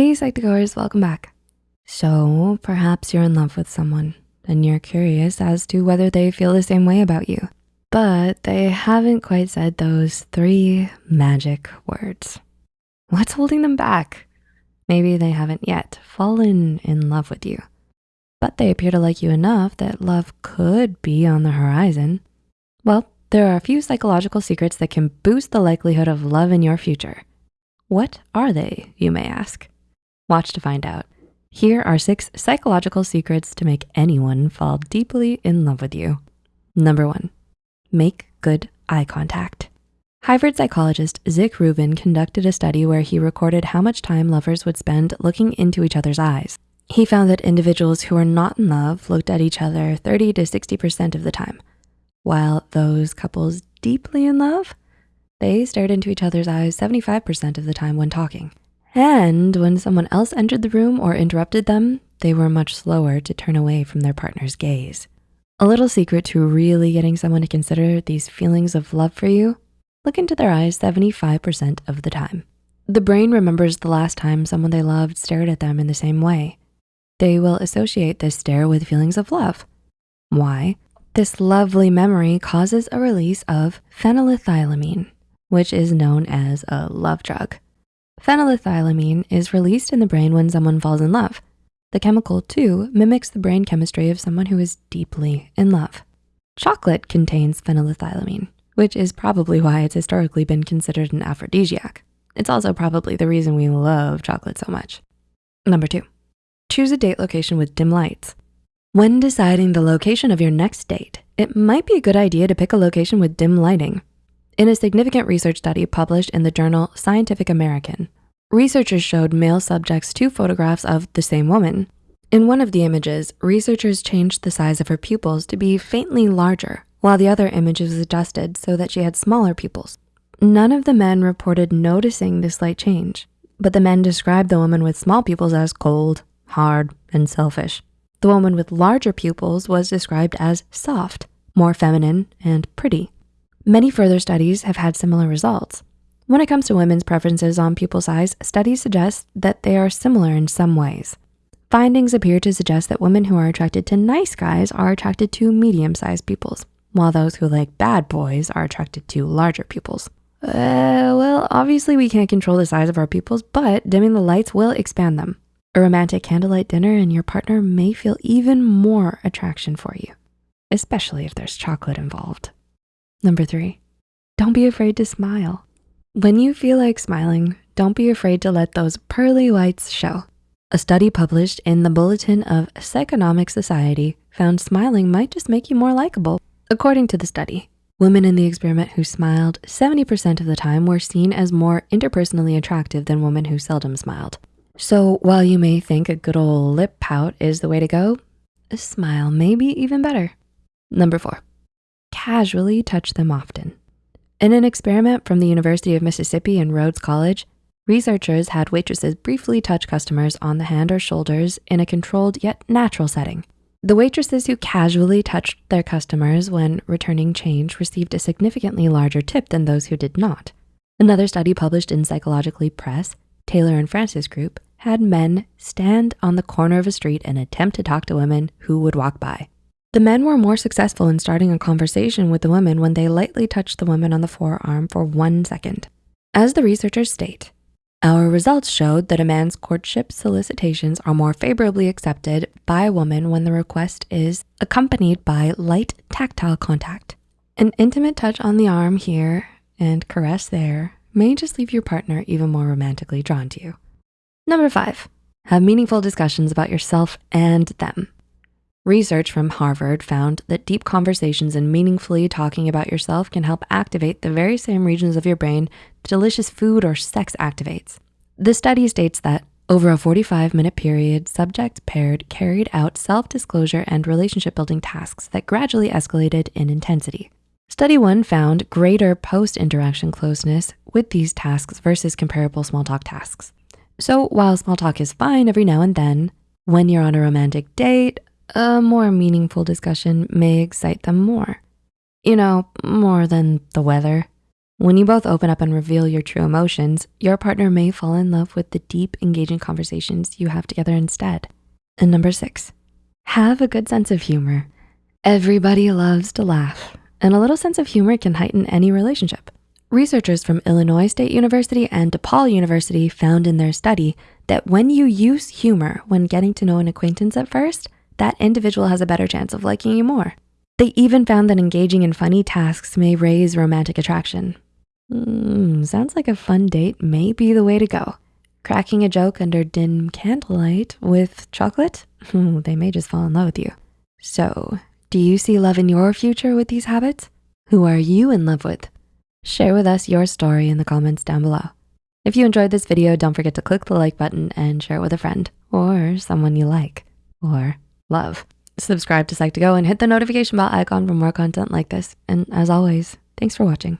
Hey Psych2Goers, welcome back. So perhaps you're in love with someone and you're curious as to whether they feel the same way about you, but they haven't quite said those three magic words. What's holding them back? Maybe they haven't yet fallen in love with you, but they appear to like you enough that love could be on the horizon. Well, there are a few psychological secrets that can boost the likelihood of love in your future. What are they, you may ask? Watch to find out. Here are six psychological secrets to make anyone fall deeply in love with you. Number one, make good eye contact. Harvard psychologist Zick Rubin conducted a study where he recorded how much time lovers would spend looking into each other's eyes. He found that individuals who are not in love looked at each other 30 to 60% of the time, while those couples deeply in love they stared into each other's eyes 75% of the time when talking. And when someone else entered the room or interrupted them, they were much slower to turn away from their partner's gaze. A little secret to really getting someone to consider these feelings of love for you, look into their eyes 75% of the time. The brain remembers the last time someone they loved stared at them in the same way. They will associate this stare with feelings of love. Why? This lovely memory causes a release of phenylethylamine, which is known as a love drug. Phenylethylamine is released in the brain when someone falls in love. The chemical too mimics the brain chemistry of someone who is deeply in love. Chocolate contains phenylethylamine, which is probably why it's historically been considered an aphrodisiac. It's also probably the reason we love chocolate so much. Number two, choose a date location with dim lights. When deciding the location of your next date, it might be a good idea to pick a location with dim lighting. In a significant research study published in the journal Scientific American, researchers showed male subjects two photographs of the same woman. In one of the images, researchers changed the size of her pupils to be faintly larger, while the other image was adjusted so that she had smaller pupils. None of the men reported noticing the slight change, but the men described the woman with small pupils as cold, hard, and selfish. The woman with larger pupils was described as soft, more feminine, and pretty. Many further studies have had similar results. When it comes to women's preferences on pupil size, studies suggest that they are similar in some ways. Findings appear to suggest that women who are attracted to nice guys are attracted to medium-sized pupils, while those who like bad boys are attracted to larger pupils. Uh, well, obviously we can't control the size of our pupils, but dimming the lights will expand them. A romantic candlelight dinner and your partner may feel even more attraction for you, especially if there's chocolate involved. Number three, don't be afraid to smile. When you feel like smiling, don't be afraid to let those pearly whites show. A study published in the Bulletin of Psychonomic Society found smiling might just make you more likable. According to the study, women in the experiment who smiled 70% of the time were seen as more interpersonally attractive than women who seldom smiled. So while you may think a good old lip pout is the way to go, a smile may be even better. Number four, casually touch them often. In an experiment from the University of Mississippi and Rhodes College, researchers had waitresses briefly touch customers on the hand or shoulders in a controlled yet natural setting. The waitresses who casually touched their customers when returning change received a significantly larger tip than those who did not. Another study published in Psychologically Press, Taylor and Francis Group, had men stand on the corner of a street and attempt to talk to women who would walk by. The men were more successful in starting a conversation with the women when they lightly touched the woman on the forearm for one second. As the researchers state, our results showed that a man's courtship solicitations are more favorably accepted by a woman when the request is accompanied by light tactile contact. An intimate touch on the arm here and caress there may just leave your partner even more romantically drawn to you. Number five, have meaningful discussions about yourself and them. Research from Harvard found that deep conversations and meaningfully talking about yourself can help activate the very same regions of your brain delicious food or sex activates. The study states that over a 45 minute period, subjects paired carried out self-disclosure and relationship building tasks that gradually escalated in intensity. Study one found greater post-interaction closeness with these tasks versus comparable small talk tasks. So while small talk is fine every now and then, when you're on a romantic date, a more meaningful discussion may excite them more. You know, more than the weather. When you both open up and reveal your true emotions, your partner may fall in love with the deep, engaging conversations you have together instead. And number six, have a good sense of humor. Everybody loves to laugh, and a little sense of humor can heighten any relationship. Researchers from Illinois State University and DePaul University found in their study that when you use humor when getting to know an acquaintance at first, that individual has a better chance of liking you more. They even found that engaging in funny tasks may raise romantic attraction. Mm, sounds like a fun date may be the way to go. Cracking a joke under dim candlelight with chocolate? they may just fall in love with you. So, do you see love in your future with these habits? Who are you in love with? Share with us your story in the comments down below. If you enjoyed this video, don't forget to click the like button and share it with a friend or someone you like or love. Subscribe to Psych2Go and hit the notification bell icon for more content like this. And as always, thanks for watching.